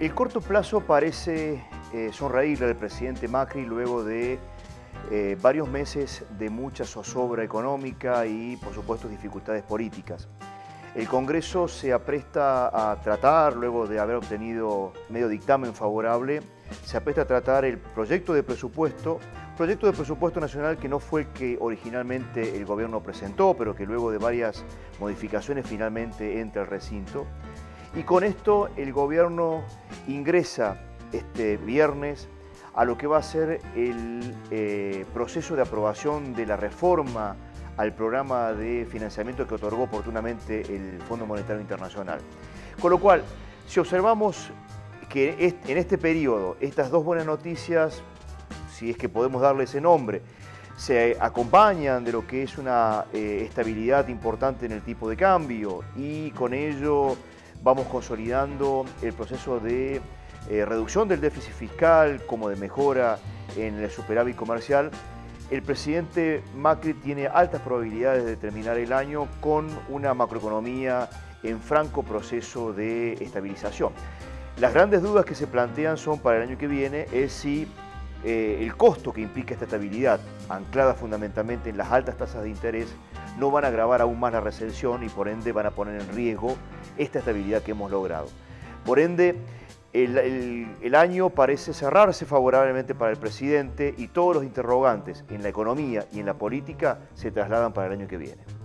El corto plazo parece eh, sonreírle al presidente Macri luego de eh, varios meses de mucha zozobra económica y, por supuesto, dificultades políticas. El Congreso se apresta a tratar, luego de haber obtenido medio dictamen favorable, se apresta a tratar el proyecto de presupuesto, proyecto de presupuesto nacional que no fue el que originalmente el gobierno presentó, pero que luego de varias modificaciones finalmente entra al recinto. Y con esto el gobierno ingresa este viernes a lo que va a ser el eh, proceso de aprobación de la reforma al programa de financiamiento que otorgó oportunamente el Fondo Monetario Internacional. Con lo cual, si observamos que en este periodo estas dos buenas noticias, si es que podemos darle ese nombre, se acompañan de lo que es una eh, estabilidad importante en el tipo de cambio y con ello vamos consolidando el proceso de eh, reducción del déficit fiscal como de mejora en el superávit comercial, el presidente Macri tiene altas probabilidades de terminar el año con una macroeconomía en franco proceso de estabilización. Las grandes dudas que se plantean son para el año que viene es si eh, el costo que implica esta estabilidad, anclada fundamentalmente en las altas tasas de interés, no van a agravar aún más la recesión y por ende van a poner en riesgo esta estabilidad que hemos logrado. Por ende, el, año parece cerrarse favorablemente para el presidente y todos los interrogantes en la economía y en la política se trasladan para el año que viene.